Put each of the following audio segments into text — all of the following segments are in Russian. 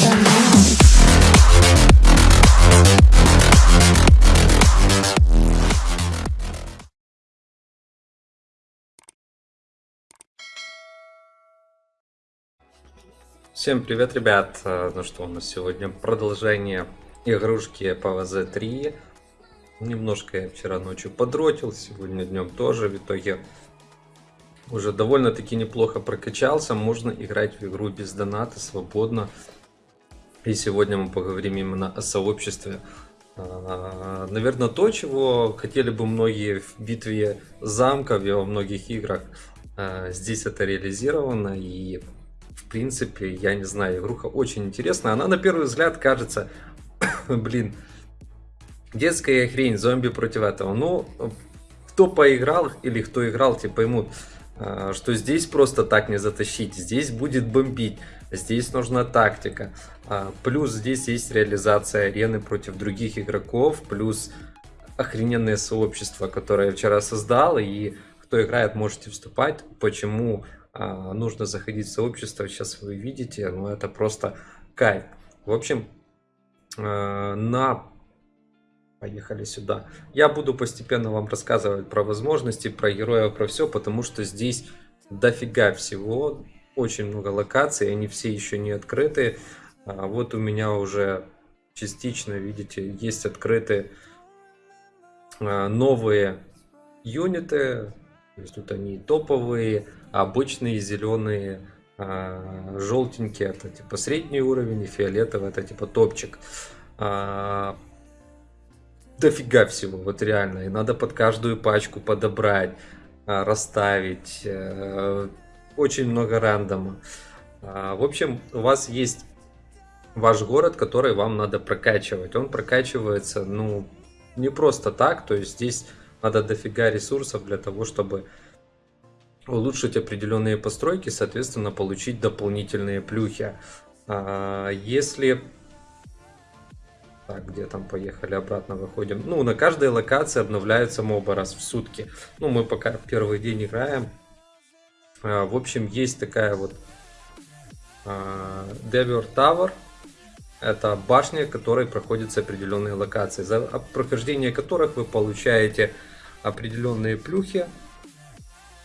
Now. Всем привет, ребят! Э, Ну что, у нас сегодня продолжение игрушки PvZ 3. Немножко я вчера ночью подротил, сегодня днем тоже. В итоге уже довольно-таки неплохо прокачался. Можно играть в игру без доната, свободно. И сегодня мы поговорим именно о сообществе. А, Наверное, то, чего хотели бы многие в битве замков и во многих играх. А, Здесь это реализировано и в принципе, я не знаю, игруха очень интересная. Она на первый взгляд кажется, блин, детская хрень, зомби против этого. Ну, кто поиграл или кто играл, те поймут, что здесь просто так не затащить. Здесь будет бомбить, здесь нужна тактика. А, Плюс здесь есть реализация арены против других игроков, плюс охрененное сообщество, которое я вчера создал, и кто играет, можете вступать. Почему а, нужно заходить в сообщество, сейчас вы видите, но это просто кайф. В общем, а, на Поехали сюда. Я буду постепенно вам рассказывать про возможности, про героев, про все, потому что здесь дофига всего, очень много локаций, они все еще не открыты. А, Вот у меня уже частично, видите, есть открыты а, новые юниты, то есть тут они топовые, обычные зеленые, а, желтенькие, это типа средний уровень, и фиолетовый это типа топчик. Дофига всего, вот реально. И надо под каждую пачку подобрать, а, расставить. э, Очень много рандома. А, В общем, у вас есть ваш город, который вам надо прокачивать. Он прокачивается, ну, не просто так. То есть здесь надо дофига ресурсов для того, чтобы улучшить определенные постройки, соответственно, получить дополнительные плюхи. А, Если так, где там поехали, обратно выходим. Ну, на каждой локации обновляются мобы раз в сутки. Ну, мы пока первый день играем. А, В общем, есть такая вот а, Devior Tower. Это башня, которой проходятся определенные локации, за прохождение которых вы получаете определенные плюхи.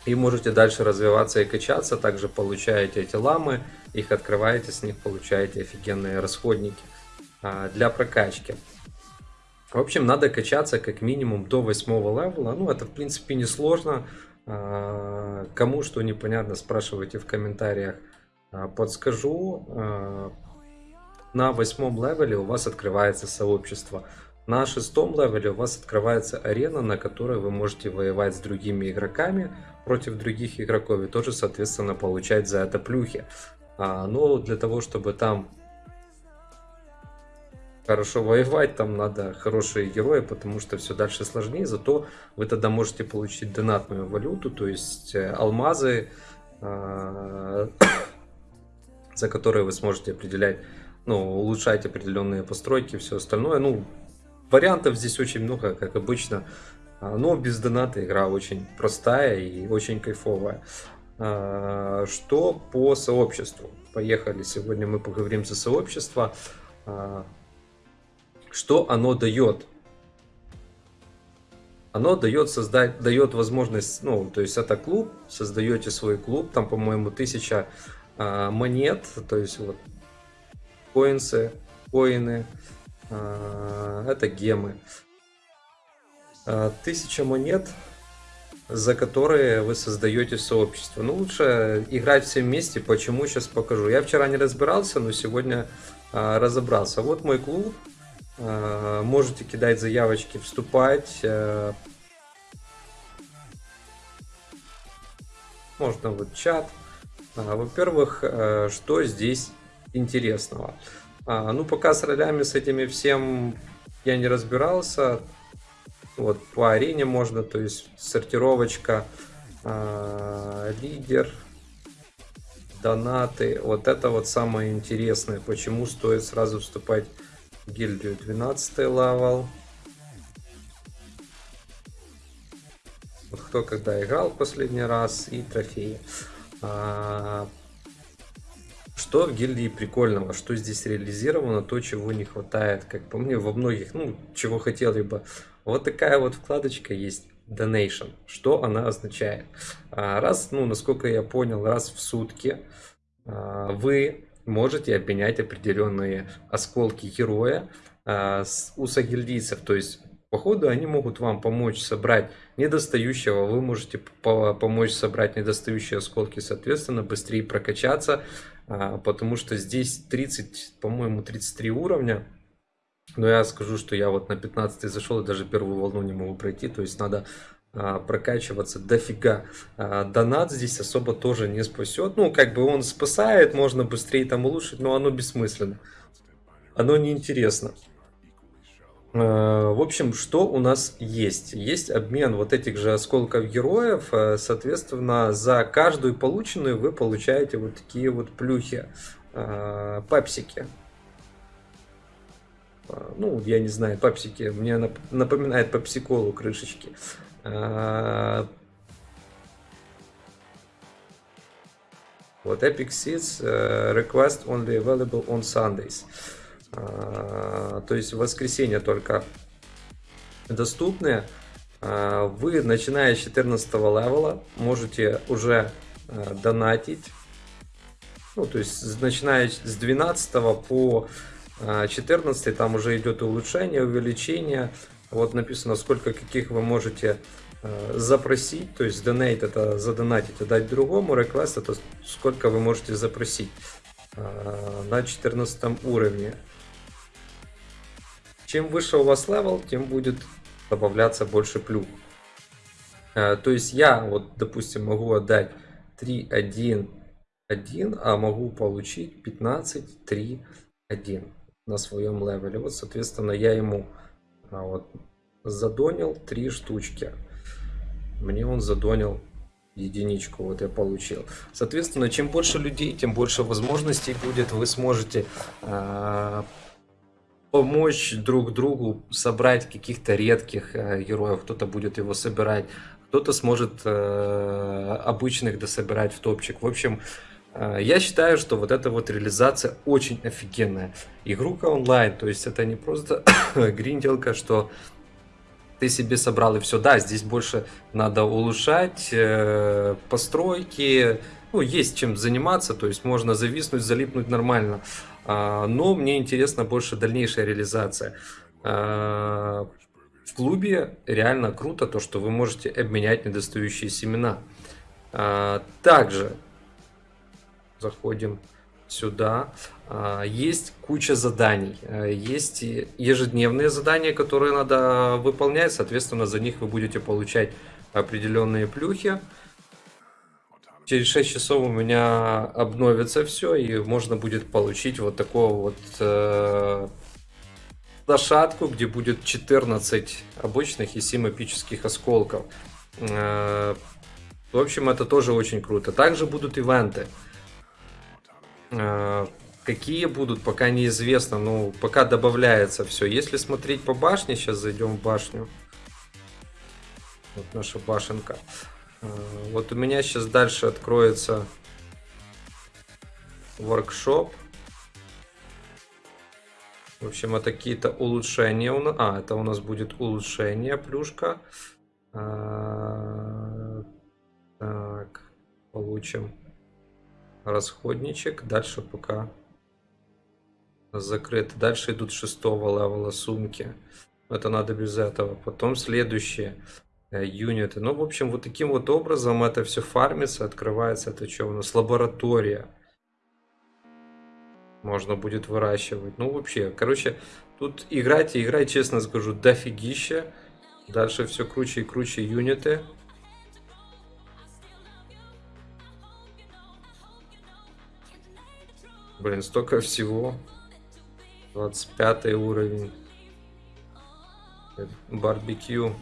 И можете дальше развиваться и качаться. Также получаете эти ламы, их открываете, с них получаете офигенные расходники для прокачки. В общем, надо качаться как минимум до 8 левела. Ну, это в принципе не сложно. А, Кому что непонятно, спрашивайте в комментариях. А, Подскажу. А, На восьмом левеле у вас открывается сообщество. На шестом левеле у вас открывается арена, на которой вы можете воевать с другими игроками против других игроков и тоже, соответственно, получать за это плюхи. А, Но для того, чтобы там хорошо воевать, там надо хорошие герои, потому что все дальше сложнее, зато вы тогда можете получить донатную валюту, то есть э, алмазы, а, за которые вы сможете определять, ну, улучшать определенные постройки, все остальное. Ну, вариантов здесь очень много, как обычно, А, но без доната игра очень простая и очень кайфовая. А, Что по сообществу? Поехали, сегодня мы поговорим за сообщество. Что оно дает? Оно дает создать, дает возможность, ну, то есть это клуб, создаете свой клуб, там, по-моему, тысяча а, монет, то есть вот коинсы, коины, а, это гемы. А, Тысяча монет, за которые вы создаете сообщество. Ну, лучше играть все вместе. Почему? Сейчас покажу. Я вчера не разбирался, но сегодня а, разобрался. Вот мой клуб. А, Можете кидать заявочки, вступать. а, Можно вот чат. А, Во-первых, э, что здесь интересного? А, Ну, пока с ролями, с этими всем я не разбирался. Вот по арене можно, то есть сортировочка, лидер, донаты. Вот это вот самое интересное, почему стоит сразу вступать гильдию 12 level. Вот кто когда играл последний раз и трофеи. А, Что в гильдии прикольного, что здесь реализировано, то, чего не хватает, как по мне, во многих, ну, чего хотели бы. Вот такая вот вкладочка есть donation. Что она означает? А, раз, ну, насколько я понял, раз в сутки а, вы можете обменять определенные осколки героя а, у сагильдийцев. То есть, по ходу они могут вам помочь собрать недостающего, вы можете помочь собрать недостающие осколки, соответственно, быстрее прокачаться, потому что здесь 30, по-моему, 33 уровня, но я скажу, что я вот на 15 зашел и даже первую волну не могу пройти. То есть надо прокачиваться дофига. А, донат здесь особо тоже не спасет. Ну, как бы он спасает, можно быстрее там улучшить, но оно бессмысленно. Оно неинтересно. А, в общем, что у нас есть? Есть обмен вот этих же осколков героев. А, соответственно, за каждую полученную вы получаете вот такие вот плюхи, а, пепсики. А, ну, я не знаю, пепсики, мне напоминает пепсиколу крышечки. А, вот Epic Seeds uh, request only available on Sundays. Uh, то есть в воскресенье только доступны. Вы, начиная с 14 левела, можете уже донатить. Ну, то есть начиная с 12 по 14 а, там уже идет улучшение, увеличение. Вот написано, сколько каких вы можете а, запросить, то есть donate это задонатить, а дать другому, request это сколько вы можете запросить а, на 14 уровне. Чем выше у вас level, тем будет добавляться больше плюх. То есть я вот, допустим, могу отдать 3, 1, 1, а могу получить 15, 3, 1 на своем левеле. Вот, соответственно, я ему вот, задонил три штучки. Мне он задонил единичку, вот я получил. Соответственно, чем больше людей, тем больше возможностей будет. Вы сможете э, помочь друг другу собрать каких-то редких э, героев. Кто-то будет его собирать, кто-то сможет э, обычных дособирать в топчик. В общем, а, я считаю, что вот эта вот реализация очень офигенная. Игрука онлайн, то есть это не просто гринделка, что ты себе собрал и все. Да, здесь больше надо улучшать э, постройки, ну, есть чем заниматься, то есть можно зависнуть, залипнуть нормально. А, но мне интересна больше дальнейшая реализация. А, в клубе реально круто то, что вы можете обменять недостающие семена. А, также заходим сюда. А, есть куча заданий. А, есть ежедневные задания, которые надо выполнять. Соответственно, за них вы будете получать определенные плюхи. Через 6 часов у меня обновится все, и можно будет получить вот такого вот э, лошадку, где будет 14 обычных и 7 эпических осколков. Э, в общем, это тоже очень круто. Также будут ивенты. Э, какие будут, пока неизвестно, ну, пока добавляется все. Если смотреть по башне, сейчас зайдем в башню. Вот наша башенка. Э, вот у меня сейчас дальше откроется воркшоп. В общем, это какие-то улучшения. у нас. А, это у нас будет улучшение, плюшка. А, так, получим расходничек. Дальше пока закрыто. Дальше идут шестого левела сумки. Это надо без этого. Потом следующие э, юниты. Ну, в общем, вот таким вот образом это все фармится, открывается. Это что у нас? Лаборатория. Можно будет выращивать. Ну, вообще, короче, тут играть и играть, честно скажу, дофигища. Дальше все круче и круче юниты. Блин, столько всего. 25 уровень. Барбекю.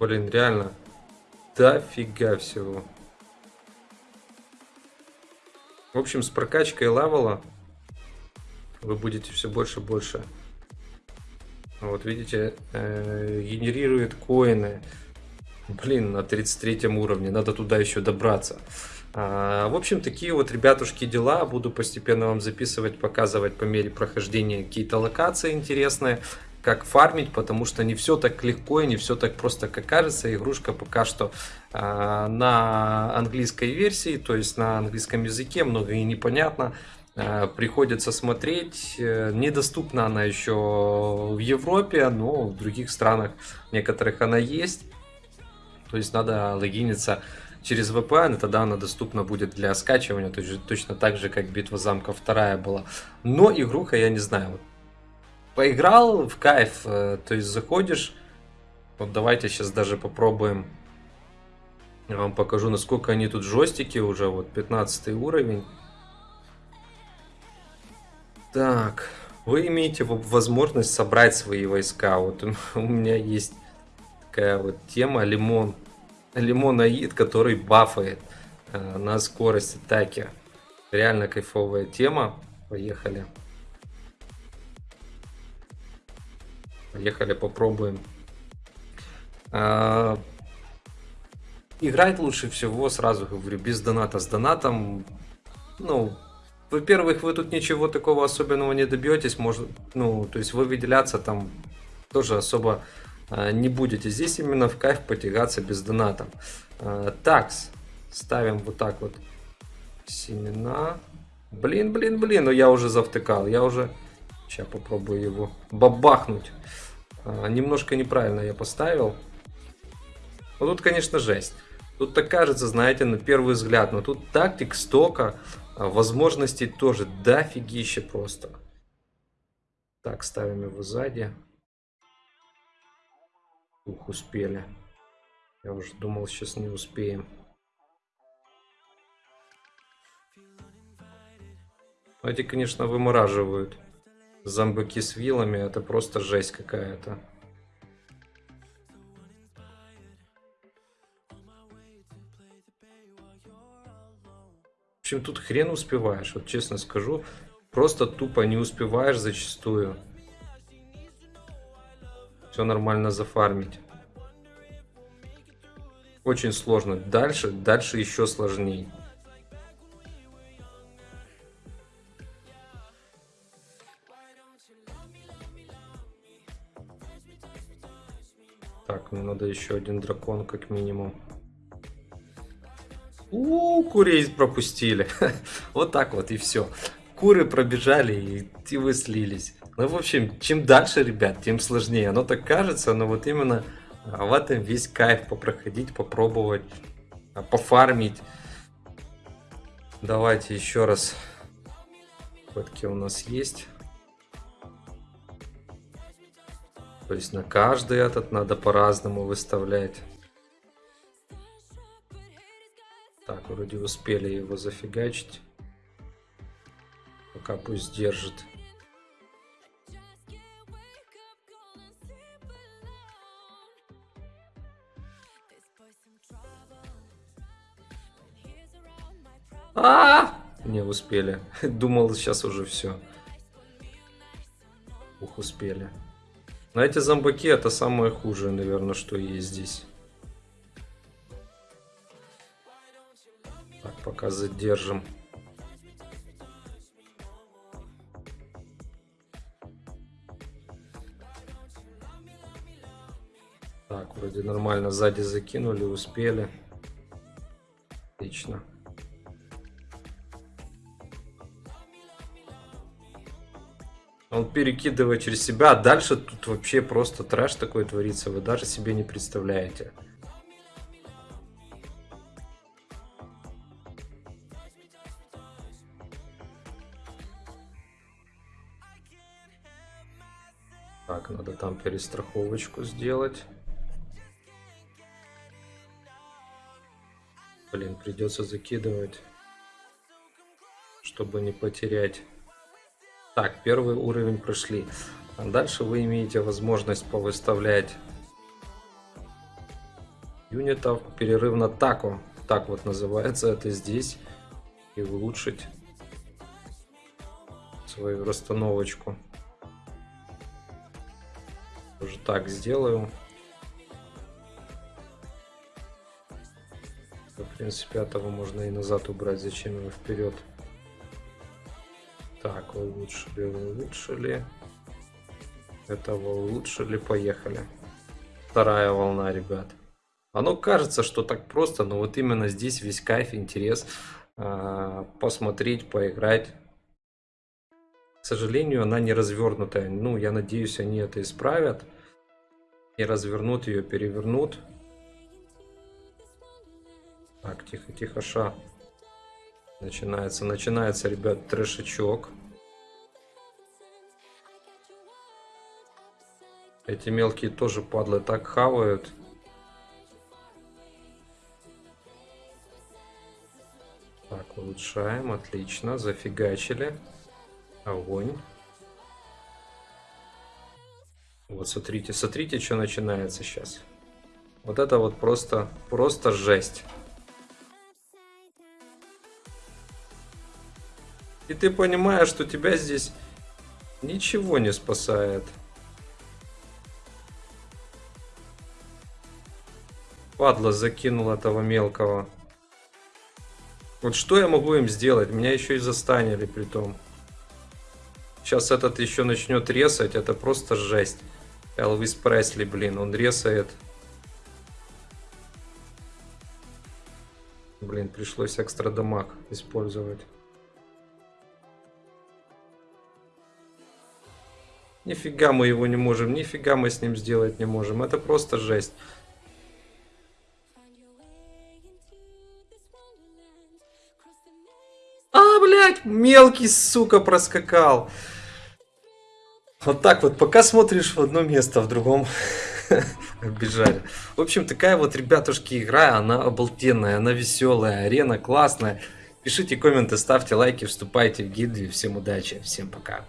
Блин, реально. Дофига всего. В общем, с прокачкой левела вы будете все больше и больше. Вот видите, э, генерирует коины. Блин, на 33 уровне, надо туда еще добраться. А, в общем, такие вот, ребятушки, дела. Буду постепенно вам записывать, показывать по мере прохождения какие-то локации интересные, как фармить, потому что не все так легко и не все так просто, как кажется. Игрушка пока что а, на английской версии, то есть на английском языке, много и непонятно. А, приходится смотреть. Э, недоступна она еще в Европе, но в других странах некоторых она есть. То есть надо логиниться через VPN, и тогда она доступна будет для скачивания, то есть точно так же, как Битва замков вторая была. Но игруха, я не знаю, вот, поиграл в кайф, э, то есть заходишь, вот давайте сейчас даже попробуем, я вам покажу, насколько они тут жестики уже, вот 15 уровень. Так, вы имеете возможность собрать свои войска, вот у меня есть такая вот тема лимон. Лимонаид, который бафает э, на скорость атаки. Реально кайфовая тема. Поехали. Поехали, попробуем. А, играть лучше всего, сразу говорю, без доната. С донатом, ну, во-первых, вы тут ничего такого особенного не добьетесь. Может, ну, то есть вы выделяться там тоже особо не будете. Здесь именно в кайф потягаться без доната. А, такс. Ставим вот так вот семена. Блин, блин, блин, но я уже завтыкал. Я уже... Сейчас попробую его бабахнуть. А, немножко неправильно я поставил. Вот тут, конечно, жесть. Тут так кажется, знаете, на первый взгляд. Но тут тактик стока, возможностей тоже дофигища просто. Так, ставим его сзади. Ух, успели. Я уже думал, сейчас не успеем. Эти, конечно, вымораживают. Зомбаки с вилами, это просто жесть какая-то. В общем, тут хрен успеваешь, вот честно скажу. Просто тупо не успеваешь зачастую все нормально зафармить. Очень сложно. Дальше, дальше еще сложнее. Так, мне надо еще один дракон как минимум. У, -у курей пропустили. вот так вот и все. Куры пробежали и, и вы слились. Ну, в общем, чем дальше, ребят, тем сложнее. Оно так кажется, но вот именно а, в этом весь кайф попроходить, попробовать, а, пофармить. Давайте еще раз. Фотки у нас есть. То есть на каждый этот надо по-разному выставлять. Так, вроде успели его зафигачить. Пока пусть держит. А, Не успели. Думал, сейчас уже все. Ух, успели. Но эти зомбаки это самое худшее, наверное, что есть здесь. Так, пока задержим. Так, вроде нормально сзади закинули, успели. Отлично. Он перекидывает через себя, а дальше тут вообще просто трэш такой творится, вы даже себе не представляете. Так, надо там перестраховочку сделать. Блин, придется закидывать, чтобы не потерять. Так, первый уровень прошли. А дальше вы имеете возможность повыставлять юнитов, перерыв на таку. Так вот называется это здесь. И улучшить свою расстановочку. Уже так сделаю. В принципе, этого можно и назад убрать, зачем его вперед. Так, улучшили, улучшили. Этого улучшили, поехали. Вторая волна, ребят. Оно кажется, что так просто, но вот именно здесь весь кайф, интерес а, посмотреть, поиграть. К сожалению, она не развернутая. Ну, я надеюсь, они это исправят. И развернут ее, перевернут. Так, тихо, тихо, ша. Начинается, начинается, ребят, трешечок. Эти мелкие тоже падлы так хавают. Так, улучшаем, отлично, зафигачили. Огонь. Вот смотрите, смотрите, что начинается сейчас. Вот это вот просто, просто жесть. И ты понимаешь, что тебя здесь ничего не спасает. Падла закинул этого мелкого. Вот что я могу им сделать? Меня еще и застанили при том. Сейчас этот еще начнет резать. Это просто жесть. Элвис Пресли, блин, он резает. Блин, пришлось экстра дамаг использовать. Нифига мы его не можем, нифига мы с ним сделать не можем. Это просто жесть. А, блядь, мелкий, сука, проскакал. Вот так вот, пока смотришь в одно место, в другом бежали. В общем, такая вот, ребятушки, игра, она обалденная, она веселая, арена классная. Пишите комменты, ставьте лайки, вступайте в гильдию. Всем удачи, всем пока.